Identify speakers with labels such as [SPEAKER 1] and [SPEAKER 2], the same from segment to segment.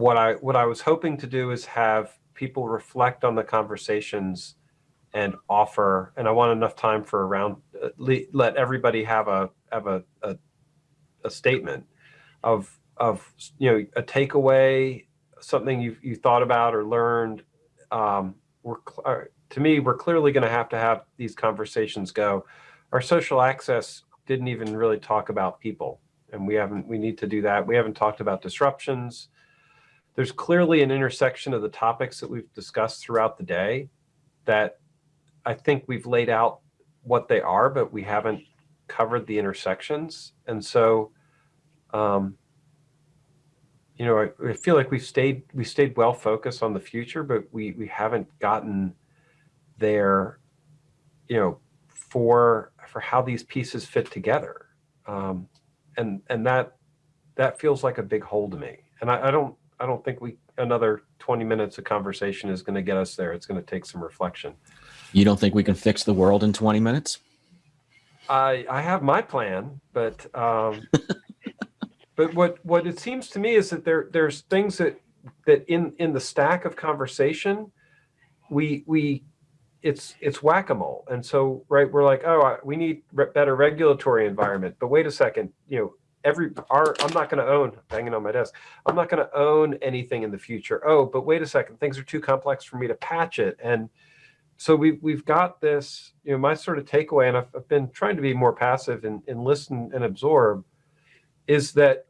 [SPEAKER 1] what I what I was hoping to do is have people reflect on the conversations and offer. And I want enough time for around le- let everybody have a have a, a a statement of of you know a takeaway, something you you thought about or learned. Um, we're uh, to me, we're clearly going to have to have these conversations go. Our social access didn't even really talk about people, and we haven't. We need to do that. We haven't talked about disruptions. There's clearly an intersection of the topics that we've discussed throughout the day that I think we've laid out what they are, but we haven't covered the intersections. And so, um, you know, I, I feel like we've stayed we stayed well focused on the future, but we we haven't gotten there, you know, for for how these pieces fit together, um, and and that that feels like a big hole to me. And I, I don't I don't think we another 20 minutes of conversation is going to get us there. It's going to take some reflection.
[SPEAKER 2] You don't think we can fix the world in 20 minutes?
[SPEAKER 1] I I have my plan, but um, but what what it seems to me is that there there's things that that in in the stack of conversation, we we it's it's whack-a-mole, and so right we're like oh we need re- better regulatory environment, but wait a second, you know every our I'm not going to own banging on my desk. I'm not going to own anything in the future. Oh, but wait a second, things are too complex for me to patch it and so we've we've got this you know my sort of takeaway and i've, I've been trying to be more passive and, and listen and absorb is that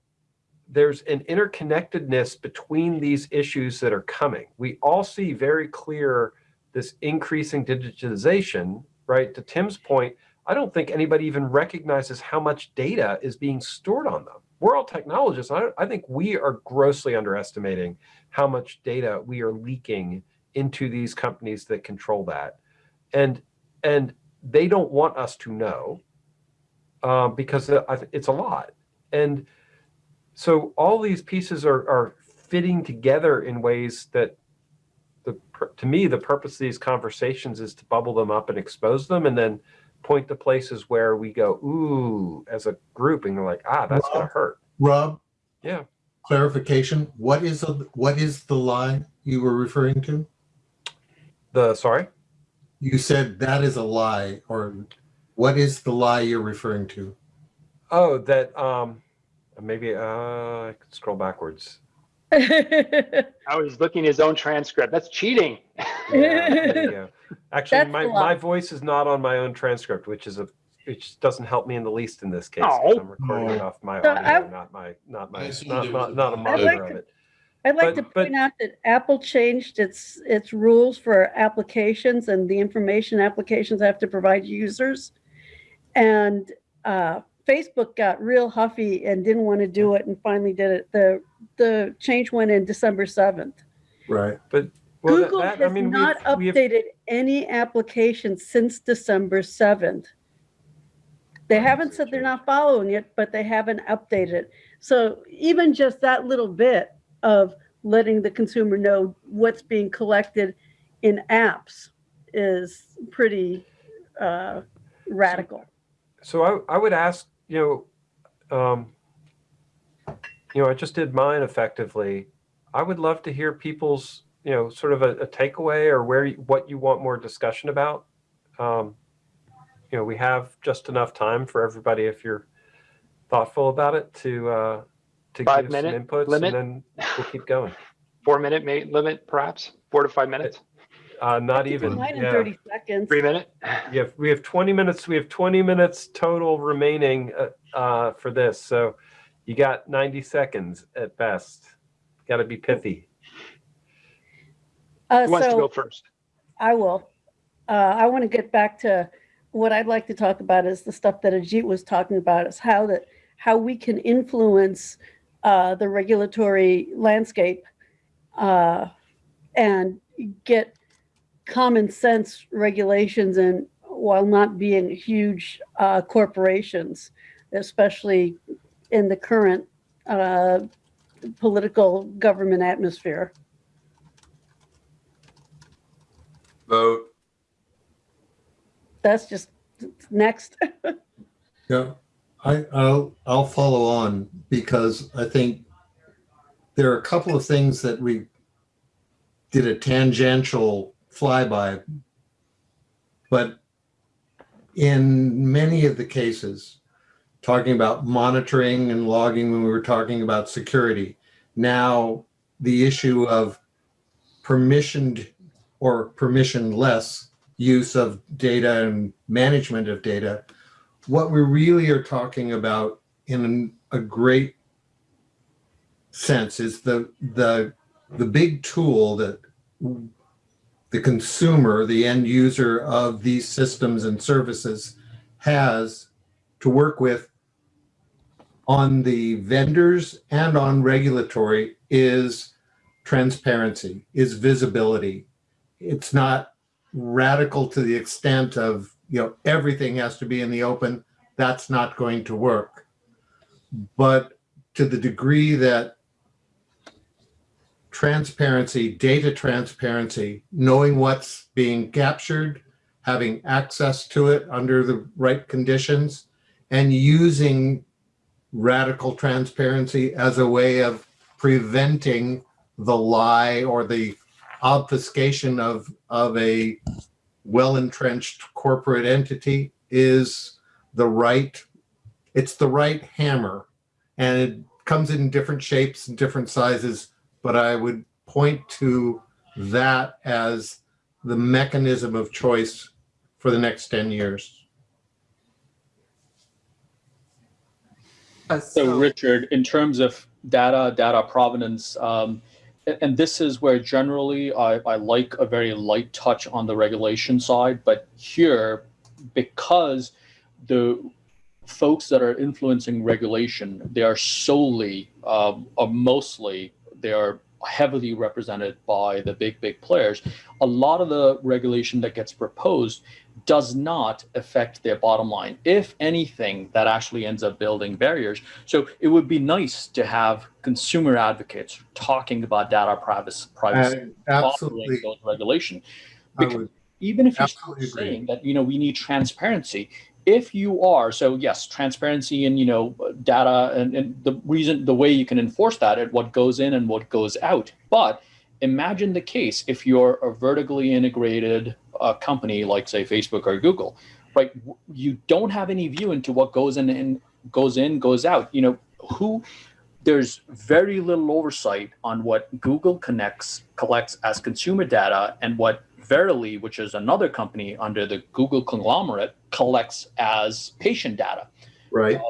[SPEAKER 1] there's an interconnectedness between these issues that are coming we all see very clear this increasing digitization right to tim's point i don't think anybody even recognizes how much data is being stored on them. We're all technologists I, I think we are grossly underestimating how much data we are leaking into these companies that control that. And and they don't want us to know um, because it's a lot. And so all these pieces are are fitting together in ways that the to me the purpose of these conversations is to bubble them up and expose them and then point to places where we go ooh as a group and you're like ah that's gonna hurt
[SPEAKER 3] Rob,
[SPEAKER 1] yeah
[SPEAKER 3] clarification, what is, the- what is the lie you were referring to?
[SPEAKER 1] the sorry
[SPEAKER 3] You said that is a lie, or what is the lie you're referring to?
[SPEAKER 1] oh that um maybe uh i could scroll backwards
[SPEAKER 4] Oh, he's looking his own transcript. That's cheating.
[SPEAKER 1] Yeah, there. Actually,
[SPEAKER 5] That's
[SPEAKER 1] my, my voice is not on my own transcript, which is a which doesn't help me in the least in this case.
[SPEAKER 4] Oh.
[SPEAKER 1] 'cause I'm recording it
[SPEAKER 3] Oh.
[SPEAKER 1] off my
[SPEAKER 5] So
[SPEAKER 1] audio,
[SPEAKER 5] I-
[SPEAKER 1] not my not my not not, not a
[SPEAKER 6] a-
[SPEAKER 1] monitor
[SPEAKER 5] like
[SPEAKER 1] of it.
[SPEAKER 5] I'd like
[SPEAKER 1] But-
[SPEAKER 5] to
[SPEAKER 1] but-
[SPEAKER 5] point out that Apple changed its, its rules for applications and the information applications have to provide users. And uh, Facebook got real huffy and didn't want to do it and finally did it. The, the change went in December 7th.
[SPEAKER 3] Right.
[SPEAKER 1] Well,
[SPEAKER 5] Google
[SPEAKER 1] that- I
[SPEAKER 5] has
[SPEAKER 1] mean,
[SPEAKER 5] not
[SPEAKER 1] we've- we've-
[SPEAKER 5] updated any application since December 7th. They haven't said they're not following it, but they haven't updated it. So even just that little bit of letting the consumer know what's being collected in apps is pretty uh, radical.
[SPEAKER 1] So I, I would ask, you know, um, you know, I just did mine effectively. I would love to hear people's, you know, sort of a, a takeaway or where you, what you want more discussion about. Um, you know, we have just enough time for everybody if you're thoughtful about it to uh, to
[SPEAKER 4] Five
[SPEAKER 1] give some
[SPEAKER 4] minute
[SPEAKER 1] inputs,
[SPEAKER 4] limit?
[SPEAKER 1] and then we'll keep going.
[SPEAKER 4] Four minute limit, perhaps? Four to five minutes?
[SPEAKER 1] Uh, not even.
[SPEAKER 5] Mine in
[SPEAKER 1] yeah.
[SPEAKER 5] 30 seconds.
[SPEAKER 4] Three minute?
[SPEAKER 1] We have we have 20 minutes. We have 20 minutes total remaining uh, uh, for this. So you got 90 seconds at best. Got to be pithy.
[SPEAKER 5] Uh,
[SPEAKER 4] Who wants to go first?
[SPEAKER 5] I will. Uh, I want to get back to what I'd like to talk about is the stuff that Ajit was talking about is how that how we can influence uh, the regulatory landscape uh, and get common sense regulations and while not being huge uh, corporations, especially in the current uh, political government atmosphere.
[SPEAKER 6] Vote.
[SPEAKER 5] That's just next.
[SPEAKER 3] Yeah, I, I'll, I'll follow on because I think there are a couple of things that we did a tangential flyby. But in many of the cases, talking about monitoring and logging when we were talking about security, now the issue of permissioned or permissionless use of data and management of data, what we really are talking about in a great sense is the the the big tool that the consumer, the end user of these systems and services has to work with on the vendors and on regulatory is transparency, is visibility. It's not radical to the extent of, you know, everything has to be in the open. That's not going to work. But to the degree that transparency, data transparency, knowing what's being captured, having access to it under the right conditions, and using radical transparency as a way of preventing the lie or the obfuscation of, of a well-entrenched corporate entity is the right, it's the right hammer. And it comes in different shapes and different sizes, but I would point to that as the mechanism of choice for the next 10 years.
[SPEAKER 7] Uh,
[SPEAKER 8] So Richard, in terms of data, data provenance, um, and this is where generally I, I like a very light touch on the regulation side, but here, because the folks that are influencing regulation, they are solely, um, or mostly, they are heavily represented by the big, big players. A lot of the regulation that gets proposed does not affect their bottom line. If anything, that actually ends up building barriers. So it would be nice to have consumer advocates talking about data privacy, privacy,
[SPEAKER 3] Absolutely,
[SPEAKER 8] regulation. Because even if you're
[SPEAKER 3] absolutely agree.
[SPEAKER 8] saying that you know we need transparency, if you are so yes, transparency and you know data and, and the reason the way you can enforce that at what goes in and what goes out. But imagine the case if you're a vertically integrated uh, company like say Facebook or Google, right? You don't have any view into what goes in and goes in goes out. You know who there's very little oversight on what Google connects collects as consumer data and what Verily, which is another company under the Google conglomerate, collects as patient data.
[SPEAKER 3] right?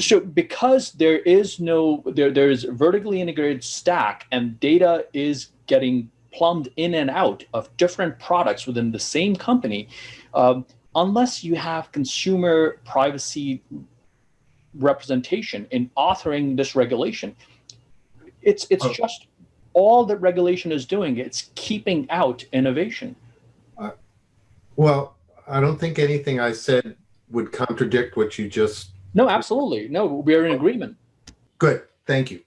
[SPEAKER 8] So because there is no there there is vertically integrated stack and data is getting plumbed in and out of different products within the same company, um, unless you have consumer privacy representation in authoring this regulation, it's it's
[SPEAKER 3] Oh.
[SPEAKER 8] just all that regulation is doing. It's keeping out innovation.
[SPEAKER 3] Well, I don't think anything I said would contradict what you just,
[SPEAKER 8] No, absolutely. No, we're in agreement.
[SPEAKER 3] good, thank you.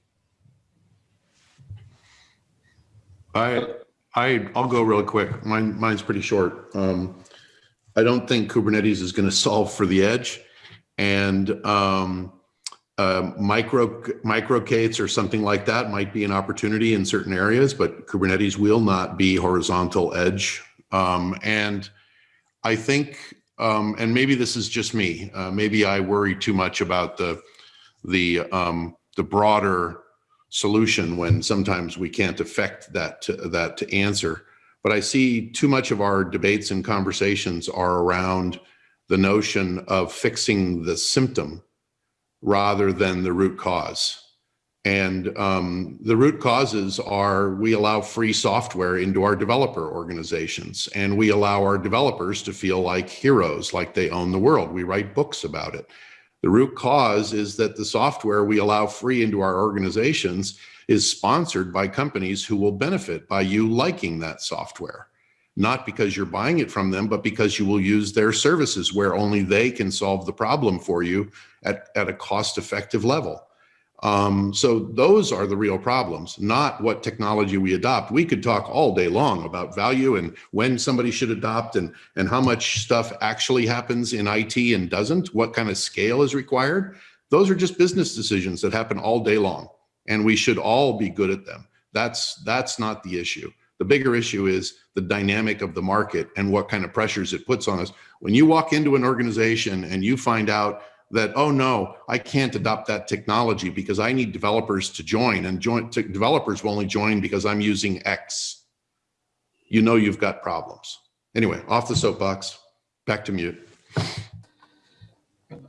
[SPEAKER 7] I, I, I'll go real quick. Mine, mine's pretty short. Um, I don't think Kubernetes is going to solve for the edge. And um, uh, micro, MicroK8s or something like that might be an opportunity in certain areas, but Kubernetes will not be horizontal edge. Um, and I think, um, and maybe this is just me, uh, maybe I worry too much about the, the, um, the broader solution when sometimes we can't affect that to, that to answer. But I see too much of our debates and conversations are around the notion of fixing the symptom rather than the root cause. And um, the root causes are we allow free software into our developer organizations and we allow our developers to feel like heroes, like they own the world. We write books about it. The root cause is that the software we allow free into our organizations is sponsored by companies who will benefit by you liking that software. Not because you're buying it from them, but because you will use their services where only they can solve the problem for you at, at a cost effective level. Um, so those are the real problems, not what technology we adopt. We could talk all day long about value and when somebody should adopt and, and how much stuff actually happens in IT and doesn't, what kind of scale is required. Those are just business decisions that happen all day long. and we should all be good at them. That's that's not the issue. The bigger issue is the dynamic of the market and what kind of pressures it puts on us. When you walk into an organization and you find out that oh no, I can't adopt that technology because I need developers to join and join to, developers will only join because I'm using X. You know you've got problems. Anyway, off the soapbox, back to mute.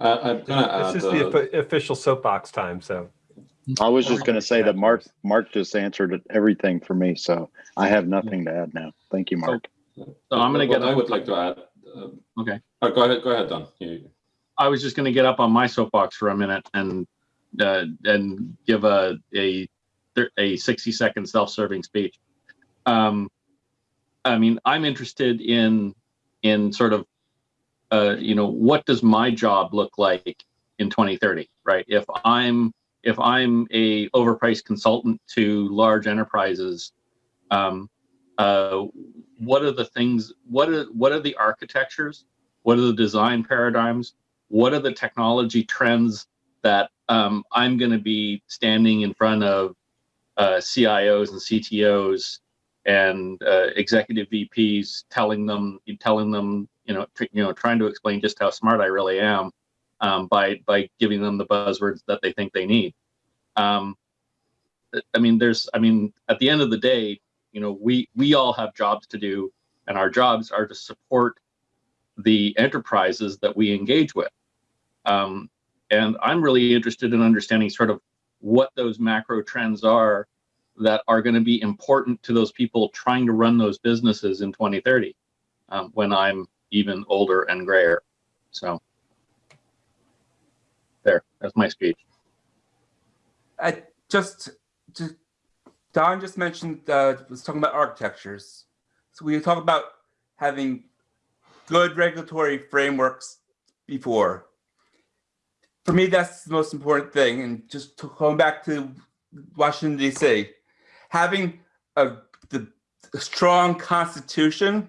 [SPEAKER 6] I, I'm gonna
[SPEAKER 1] This
[SPEAKER 6] add,
[SPEAKER 1] is the
[SPEAKER 6] uh,
[SPEAKER 1] official soapbox time, so.
[SPEAKER 9] I was just gonna say that Mark, Mark just answered everything for me, so I have nothing to add now. Thank you, Mark.
[SPEAKER 10] So I'm gonna
[SPEAKER 6] what
[SPEAKER 10] get
[SPEAKER 6] I would like to add. uh,
[SPEAKER 10] Okay.
[SPEAKER 6] oh, Go ahead, go ahead, Don. You-
[SPEAKER 10] I was just gonna get up on my soapbox for a minute and, uh, and give a, a, a sixty second self-serving speech. Um, I mean, I'm interested in, in sort of, uh, you know, what does my job look like in 2030, right? If I'm, if I'm a overpriced consultant to large enterprises, um, uh, what are the things, what are, what are the architectures? What are the design paradigms? What are the technology trends that um, I'm going to be standing in front of uh, CIOs and CTOs and uh, executive VPs, telling them, telling them, you know, you know, trying to explain just how smart I really am um, by by giving them the buzzwords that they think they need. Um, I mean, there's, I mean, at the end of the day, you know, we we all have jobs to do, and our jobs are to support the enterprises that we engage with. Um, and I'm really interested in understanding sort of what those macro trends are that are going to be important to those people trying to run those businesses in 2030 um, when I'm even older and grayer. So there, that's my speech.
[SPEAKER 11] I just, just Don just mentioned uh, was talking about architectures. So we talk about having good regulatory frameworks before. For me, that's the most important thing. And just to, going back to Washington D.C., having a the a strong constitution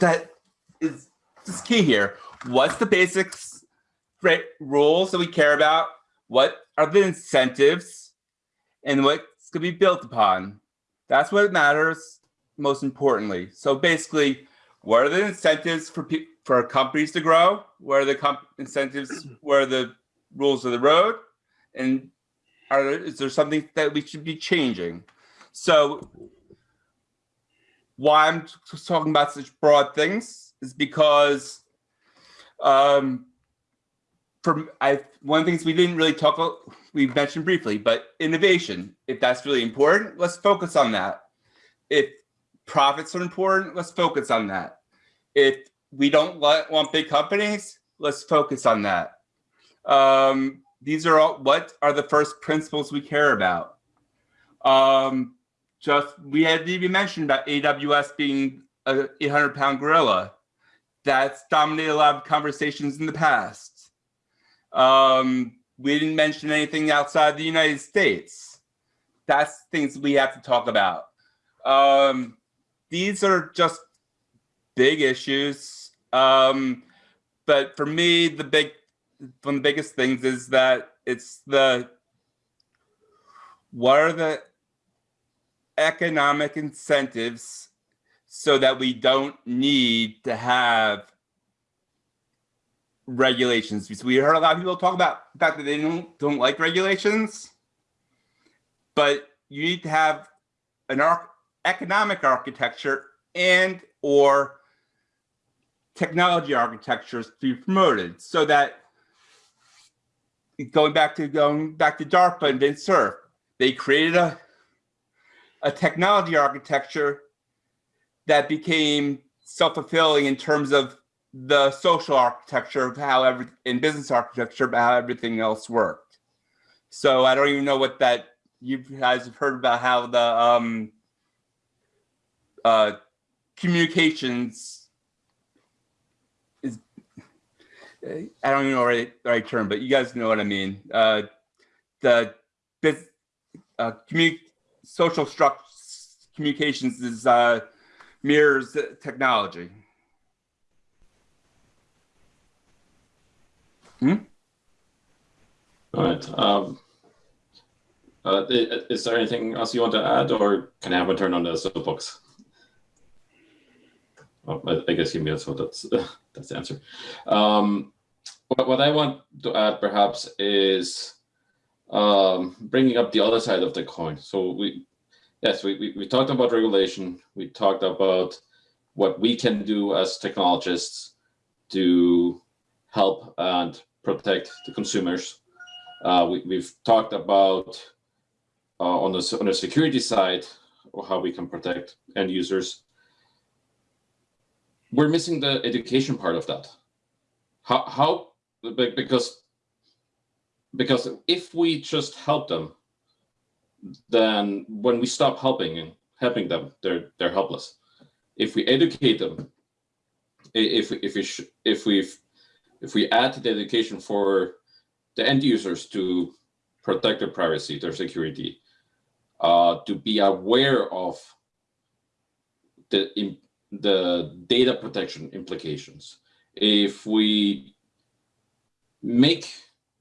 [SPEAKER 11] that is is key here. What's the basics right, rules that we care about? What are the incentives and what's going to be built upon? That's what matters most importantly. So basically, what are the incentives for for companies to grow? What are the incentives? Where the rules of the road? And are is there something that we should be changing? So why I'm talking about such broad things is because um, for I one of the things we didn't really talk about, we mentioned briefly, but innovation, if that's really important, let's focus on that. If profits are important, let's focus on that. If we don't want big companies, let's focus on that. Um, these are all what are the first principles we care about. Um, just we had even mentioned about AWS being a 800 pound gorilla. That's dominated a lot of conversations in the past. Um, we didn't mention anything outside the United States. That's things we have to talk about. Um, these are just big issues. Um, but for me, the big one of the biggest things is that it's the what are the economic incentives so that we don't need to have regulations? Because we heard a lot of people talk about the fact that they don't don't like regulations but you need to have an arc economic architecture and or technology architectures to be promoted so that going back to going back to DARPA and Vint Cerf, they created a a technology architecture that became self-fulfilling in terms of the social architecture of how every in business architecture of how everything else worked. So I don't even know what that you guys have heard about how the um uh communications is I don't even know the right, term, but you guys know what I mean. Uh the biz, uh social communications is uh mirrors technology.
[SPEAKER 6] All right. Um, Uh, is there anything else you want to add, or can I have a turn on the soapbox? Well, I, guess you mute, so that's that's the answer. Um, what, what I want to add, perhaps, is um, bringing up the other side of the coin. So we, yes, we, we, we talked about regulation. We talked about what we can do as technologists to help and protect the consumers. Uh, we, we've talked about uh, on the on the security side how we can protect end users. We're missing the education part of that. How how because because if we just help them, then when we stop helping and helping them, they're they're helpless. If we educate them, if if we if we if we add the education for the end users to protect their privacy, their security, uh, to be aware of the the data protection implications. If we make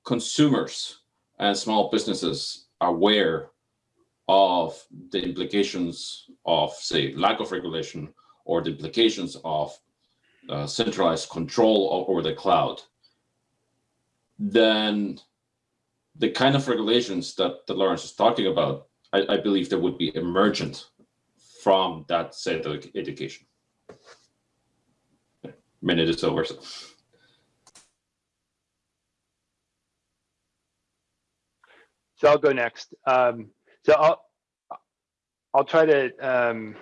[SPEAKER 6] consumers and small businesses aware of the implications of, say, lack of regulation or the implications of uh, centralized control over the cloud, then the kind of regulations that, that Lawrence is talking about, I, I believe that would be emergent from that set of education. Minute is over. So.
[SPEAKER 4] So I'll go next. Um, so I'll I'll try to um,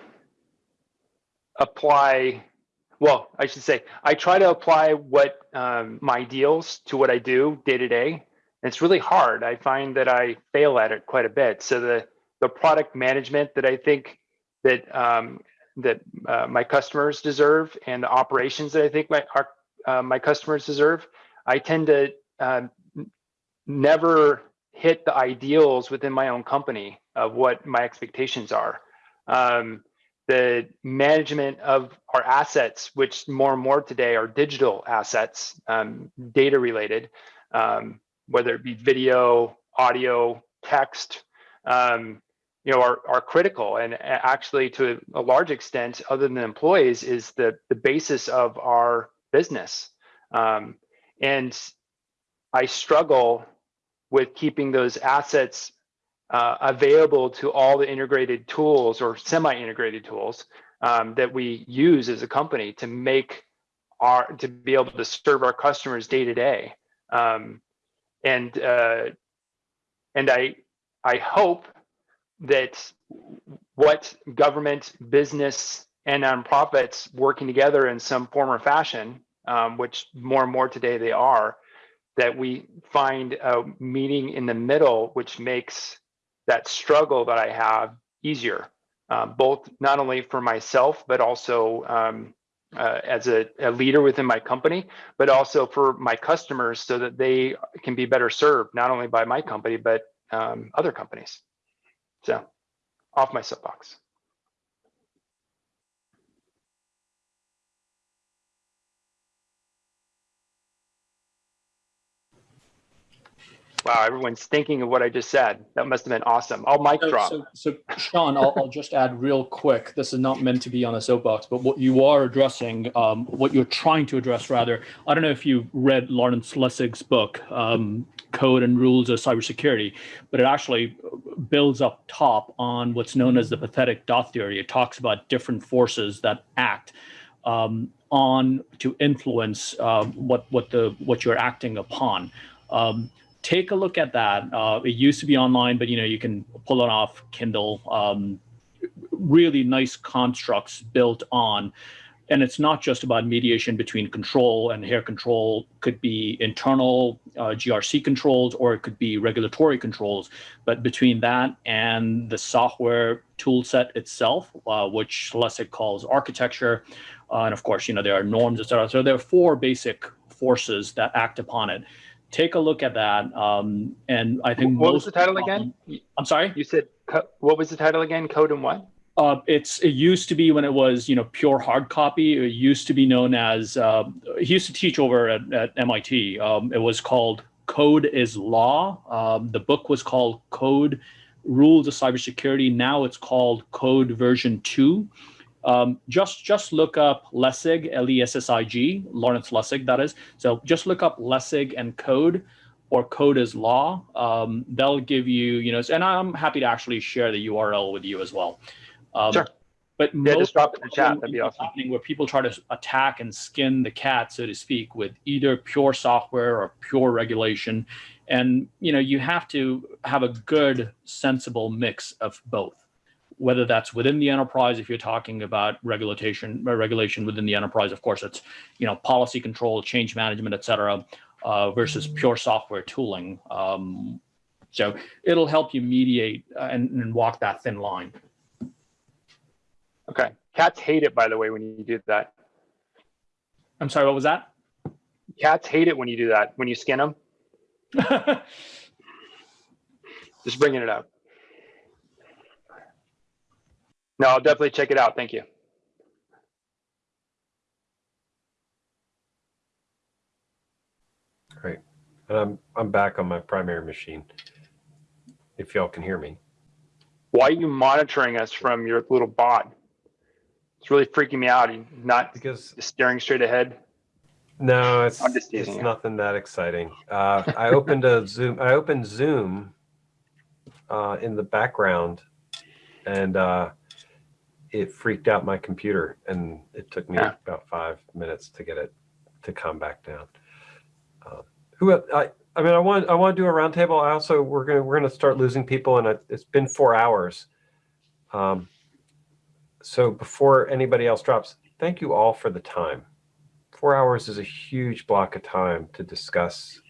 [SPEAKER 4] apply. Well, I should say I try to apply what um, my ideals to what I do day to day. And it's really hard. I find that I fail at it quite a bit. So the the product management that I think that um, that uh, my customers deserve and the operations that I think my our, uh, my customers deserve, I tend to um, never hit the ideals within my own company of what my expectations are. Um, the management of our assets, which more and more today are digital assets, um, data related, um, whether it be video, audio, text, um, you know, are, are critical. And actually, to a large extent, other than employees, is the, the basis of our business. Um, and I struggle with keeping those assets uh, available to all the integrated tools or semi-integrated tools um, that we use as a company to make our to be able to serve our customers day to day. Um, and uh, and I I hope that what government, business, and nonprofits working together in some form or fashion, um, which more and more today they are, that we find a meeting in the middle, which makes that struggle that I have easier, uh, both not only for myself, but also um, uh, as a, a leader within my company, but also for my customers so that they can be better served, not only by my company, but um, other companies. So off my soapbox. Wow, everyone's thinking of what I just said. That must have been awesome. I'll mic
[SPEAKER 8] So,
[SPEAKER 4] drop.
[SPEAKER 8] so, so Sean, I'll, I'll just add real quick. This is not meant to be on a soapbox, but what you are addressing, um, what you're trying to address, rather. I don't know if you read Lawrence Lessig's book, um, Code and Rules of Cybersecurity, but it actually builds up top on what's known as the pathetic dot theory. It talks about different forces that act um, on to influence uh, what what the what you're acting upon. Um, take a look at that. Uh, it used to be online, but you know you can pull it off Kindle. Um, really nice constructs built on, and it's not just about mediation between control and hair Control could be internal uh, GRC controls, or it could be regulatory controls. But between that and the software tool set itself, uh, which Lessig calls architecture, uh, and of course, you know there are norms, et cetera. So there are four basic forces that act upon it take a look at that. Um, and I think
[SPEAKER 4] What was the title again?
[SPEAKER 8] I'm sorry.
[SPEAKER 4] You said what was the title again? Code and what?
[SPEAKER 8] Uh, it's it used to be when it was you know pure hard copy. It used to be known as uh, he used to teach over at, at MIT. Um, it was called Code is Law. Um, the book was called Code rules of cybersecurity. Now it's called Code Version 2. Um, just just look up Lessig, L-E-S-S-I-G, Lawrence Lessig, that is. So just look up Lessig and code or code is law. Um, they'll give you, you know, and I'm happy to actually share the URL with you as well. Um,
[SPEAKER 4] Sure.
[SPEAKER 8] But
[SPEAKER 4] Yeah,
[SPEAKER 8] most
[SPEAKER 4] just drop it in the chat. That'd be awesome.
[SPEAKER 8] happening where people try to attack and skin the cat, so to speak, with either pure software or pure regulation. And you know, you have to have a good, sensible mix of both. Whether that's within the enterprise, if you're talking about regulation, uh, regulation within the enterprise, of course, it's you know policy control, change management, et cetera, uh, versus pure software tooling. Um, so it'll help you mediate uh, and, and walk that thin line.
[SPEAKER 4] Okay. Cats hate it, by the way, when you do that.
[SPEAKER 8] I'm sorry, what was that?
[SPEAKER 4] Cats hate it when you do that, when you skin them. Just bringing it up. No, I'll definitely check it out. Thank you.
[SPEAKER 1] Great. And I'm, I'm back on my primary machine. If y'all can hear me.
[SPEAKER 4] Why are you monitoring us from your little bot? It's really freaking me out. You not
[SPEAKER 1] Because
[SPEAKER 4] staring straight ahead.
[SPEAKER 1] No, it's it's
[SPEAKER 4] you.
[SPEAKER 1] nothing that exciting. Uh, I opened a Zoom. I opened Zoom uh, in the background, and uh, it freaked out my computer, and it took me
[SPEAKER 4] Yeah.
[SPEAKER 1] about five minutes to get it to calm back down. Uh, who I I mean I want I want to do a roundtable. I also we're gonna we're gonna start losing people, and it- it's been four hours. Um, so before anybody else drops, thank you all for the time four hours is a huge block of time to discuss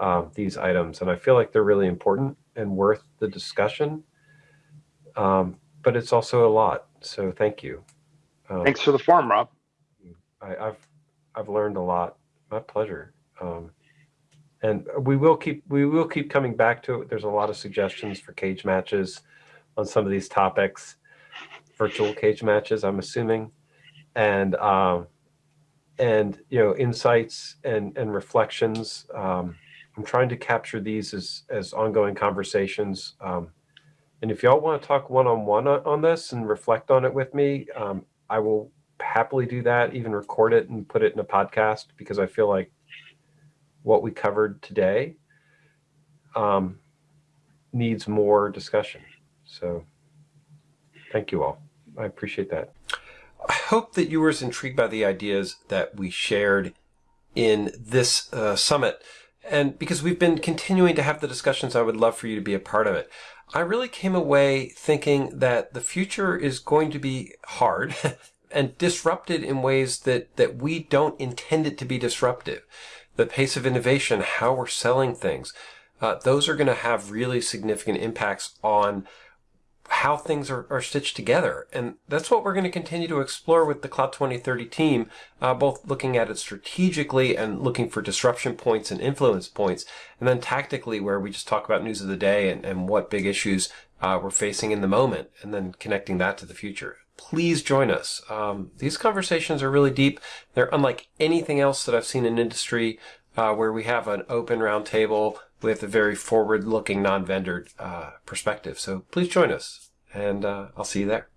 [SPEAKER 1] um, these items, and I feel like they're really important and worth the discussion. Um, but it's also a lot, so thank you. Um,
[SPEAKER 4] Thanks for the form, Rob.
[SPEAKER 1] I, I've I've learned a lot. My pleasure. Um, and we will keep we will keep coming back to it. There's a lot of suggestions for cage matches on some of these topics, virtual cage matches. I'm assuming, and um, and you know insights and and reflections. Um, I'm trying to capture these as as ongoing conversations. Um, and if y'all want to talk one on one on this and reflect on it with me, um, I will happily do that. Even record it and put it in a podcast because I feel like what we covered today um, needs more discussion. So, thank you all. I appreciate that. I hope that you were as intrigued by the ideas that we shared in this uh, summit. And because we've been continuing to have the discussions, I would love for you to be a part of it. I really came away thinking that the future is going to be hard and disrupted in ways that, that we don't intend it to be disruptive. The pace of innovation, how we're selling things, uh, those are going to have really significant impacts on how things are, are stitched together. And that's what we're going to continue to explore with the Cloud 2030 team, uh, both looking at it strategically and looking for disruption points and influence points, and then tactically where we just talk about news of the day and, and what big issues uh, we're facing in the moment, and then connecting that to the future. Please join us. Um, these conversations are really deep. They're unlike anything else that I've seen in industry uh, where we have an open roundtable with a very forward looking non vendor uh, perspective. So please join us, and uh, I'll see you there.